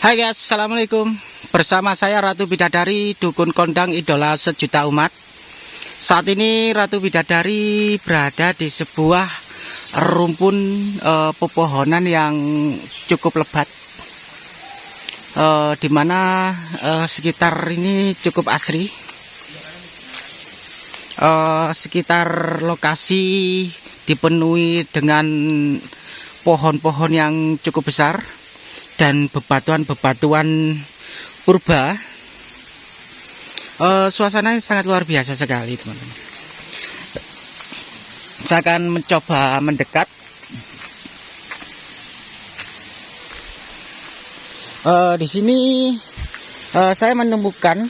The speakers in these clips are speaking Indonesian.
Hai guys, Assalamualaikum. Bersama saya Ratu Bidadari Dukun Kondang Idola Sejuta Umat. Saat ini Ratu Bidadari berada di sebuah rumpun uh, pepohonan yang cukup lebat. Uh, Di mana uh, sekitar ini cukup asri. Uh, Sekitar lokasi dipenuhi dengan pohon-pohon yang cukup besar dan bebatuan-bebatuan purba. Uh, suasananya sangat luar biasa sekali teman-teman. Saya akan mencoba mendekat. Uh, di sini uh, saya menemukan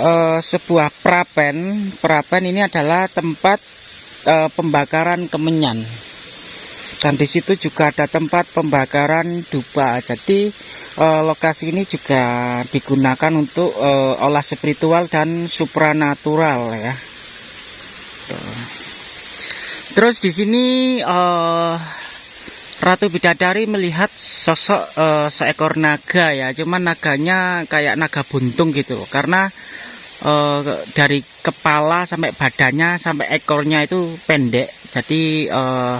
uh, sebuah prapen. Prapen ini adalah tempat uh, pembakaran kemenyan dan di situ juga ada tempat pembakaran dupa. Jadi eh, lokasi ini juga digunakan untuk eh, olah spiritual dan supranatural ya. Terus di sini eh, Ratu Bidadari melihat sosok seekor naga ya, cuman naganya kayak naga buntung gitu, karena eh, dari kepala sampai badannya sampai ekornya itu pendek, jadi eh,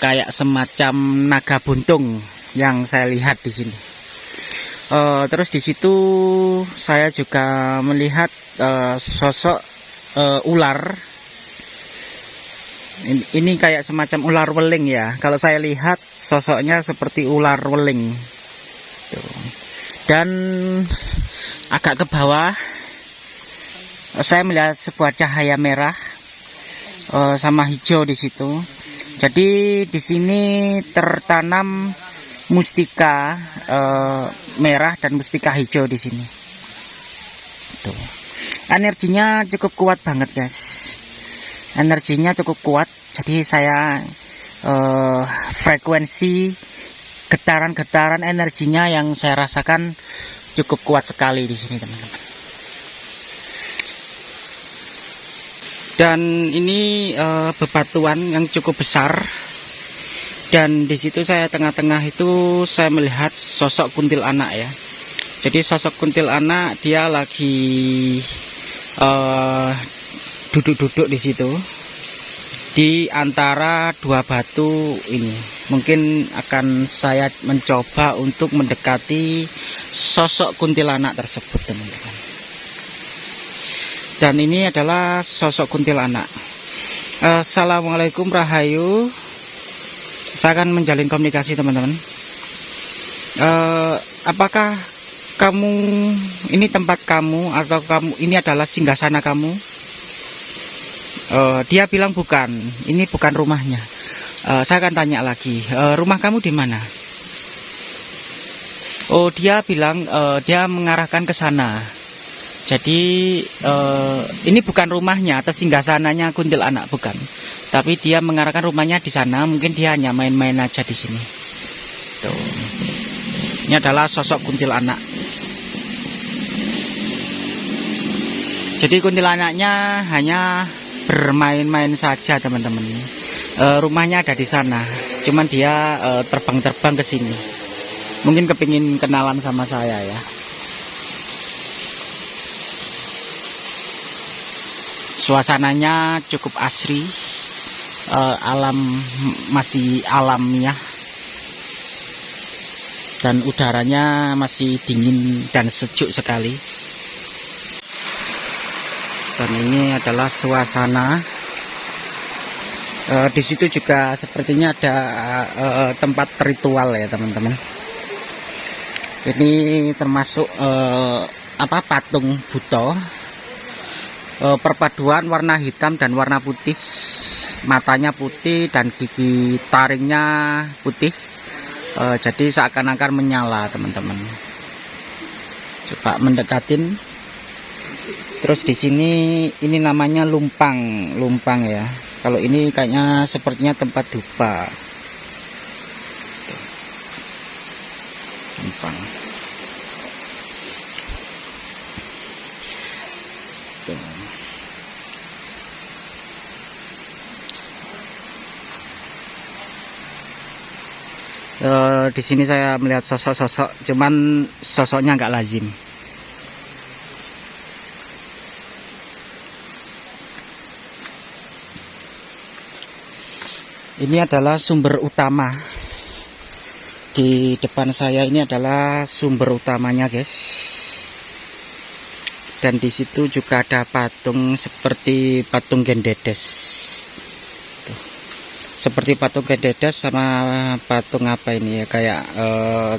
kayak semacam naga buntung yang saya lihat di sini. Uh, terus di situ saya juga melihat uh, sosok uh, ular. Ini, ini kayak semacam ular weling ya. Kalau saya lihat sosoknya seperti ular weling. Dan agak ke bawah saya melihat sebuah cahaya merah uh, sama hijau di situ. Jadi di sini tertanam mustika eh, merah dan mustika hijau di sini. Tuh. Energinya cukup kuat banget, guys. Energinya cukup kuat. Jadi saya eh, frekuensi getaran-getaran energinya yang saya rasakan cukup kuat sekali di sini, teman-teman. Dan ini uh, bebatuan yang cukup besar. Dan di situ saya tengah-tengah itu saya melihat sosok kuntil anak ya. Jadi sosok kuntil anak dia lagi eh, duduk-duduk uh, di situ. Di antara dua batu ini. Mungkin akan saya mencoba untuk mendekati sosok kuntilanak tersebut teman-teman dan ini adalah sosok kuntilanak. Assalamualaikum Rahayu. Saya akan menjalin komunikasi teman-teman. Uh, apakah kamu ini tempat kamu atau kamu ini adalah singgasana kamu? Uh, dia bilang bukan. Ini bukan rumahnya. Uh, saya akan tanya lagi. Uh, rumah kamu di mana? Oh dia bilang uh, dia mengarahkan ke sana jadi uh, ini bukan rumahnya atau singgasananya kuntil anak bukan. Tapi dia mengarahkan rumahnya di sana. Mungkin dia hanya main-main aja di sini. Tuh. Ini adalah sosok kuntil anak. Jadi kuntil anaknya hanya bermain-main saja teman-teman. Uh, rumahnya ada di sana. Cuman dia eh, terbang-terbang ke sini. Mungkin kepingin kenalan sama saya ya. Suasananya cukup asri. Uh, alam masih alamiah. Dan udaranya masih dingin dan sejuk sekali. Dan ini adalah suasana. Uh, di situ juga sepertinya ada uh, tempat ritual ya teman-teman. Ini termasuk uh, apa patung buto e, perpaduan warna hitam dan warna putih. Matanya putih dan gigi taringnya putih. E, jadi seakan-akan menyala teman-teman. Coba mendekatin. Terus di sini ini namanya lumpang lumpang ya. Kalau ini kayaknya sepertinya tempat dupa. Lumpang Eh, di sini saya melihat sosok-sosok, cuman sosoknya nggak lazim. Ini adalah sumber utama di depan saya ini adalah sumber utamanya guys dan di situ juga ada patung seperti patung gendedes. Seperti patung gendedes sama patung apa ini ya? Kayak e,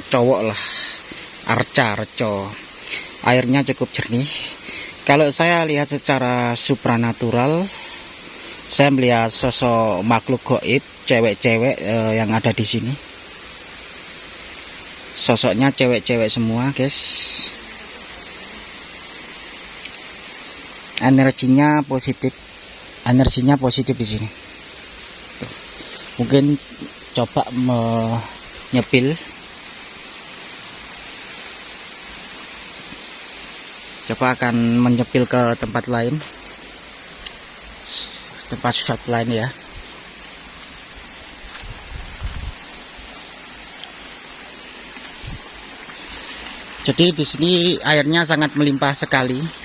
cowok lah. Arca reco. Airnya cukup jernih. Kalau saya lihat secara supranatural saya melihat sosok makhluk goib cewek-cewek e, yang ada di sini. Sosoknya cewek-cewek semua guys. Energinya positif. Energinya positif di sini. Mungkin coba menyepil coba akan menyepil ke tempat lain. Tempat shot lain ya. Jadi di sini airnya sangat melimpah sekali.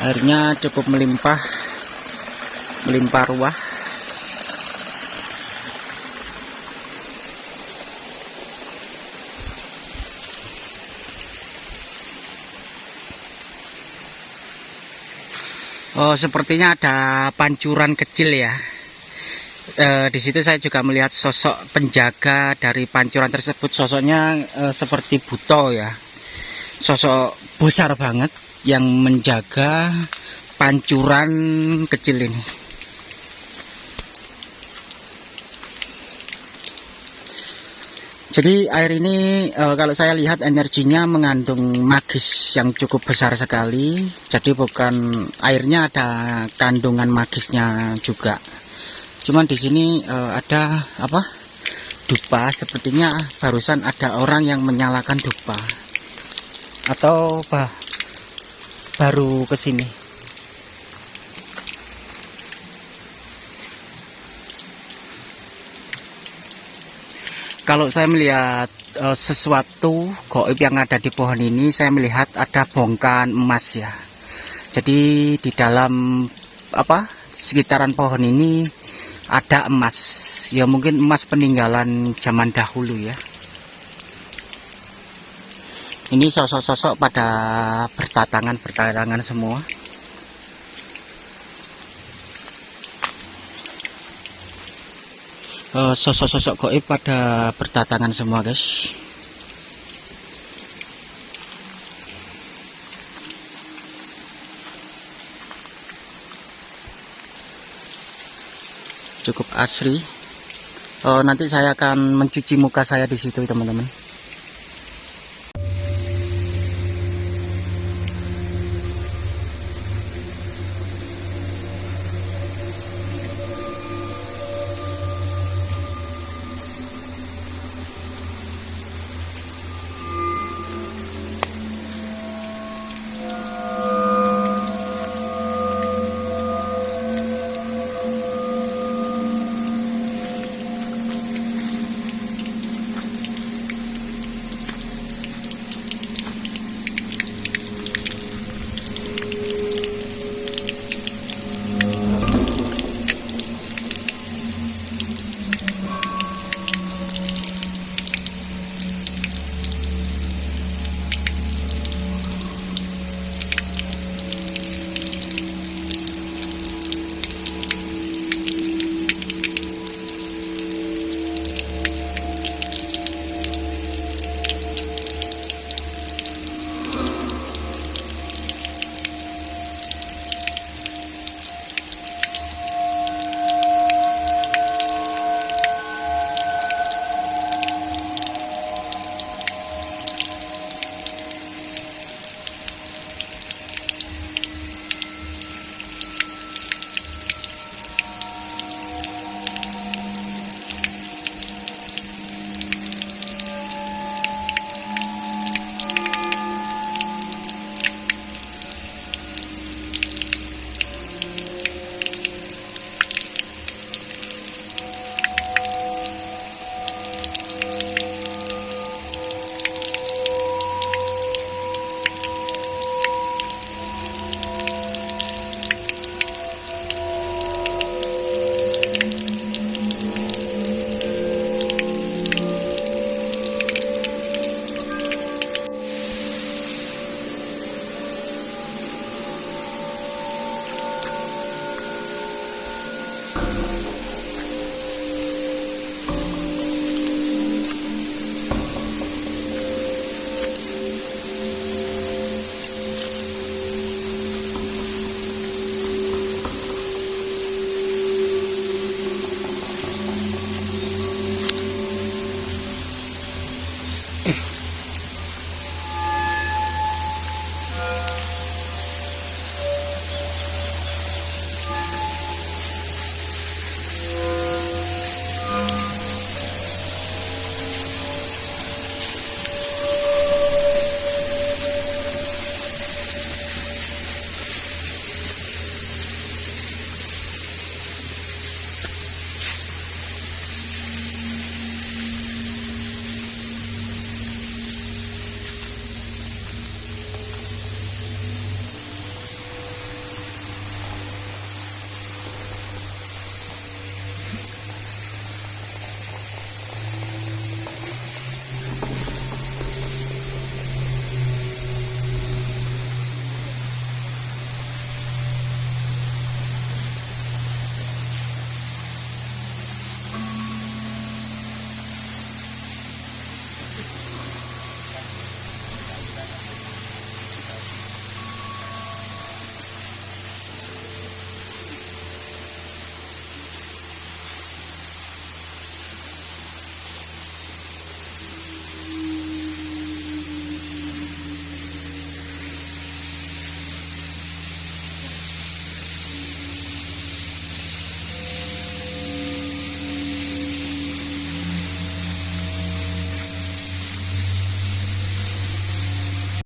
Airnya cukup melimpah, melimpah ruah. Oh, sepertinya ada pancuran kecil ya. E, di situ saya juga melihat sosok penjaga dari pancuran tersebut. Sosoknya e, seperti buto ya. Sosok besar banget yang menjaga pancuran kecil ini. Jadi air ini e, kalau saya lihat energinya mengandung magis yang cukup besar sekali. Jadi bukan airnya ada kandungan magisnya juga. Cuman di sini uh, ada apa? Dupa. Sepertinya barusan ada orang yang menyalakan dupa. Atau apa baru ke sini. Kalau saya melihat uh, sesuatu goib yang ada di pohon ini saya melihat ada bongkahan emas ya. Jadi di dalam apa sekitaran pohon ini ada emas. Ya mungkin emas peninggalan zaman dahulu ya ini sosok-sosok pada bertatangan bertatangan semua. Eh, sosok-sosok goib pada bertatangan semua guys. Cukup asri. Oh, nanti saya akan mencuci muka saya di situ teman-teman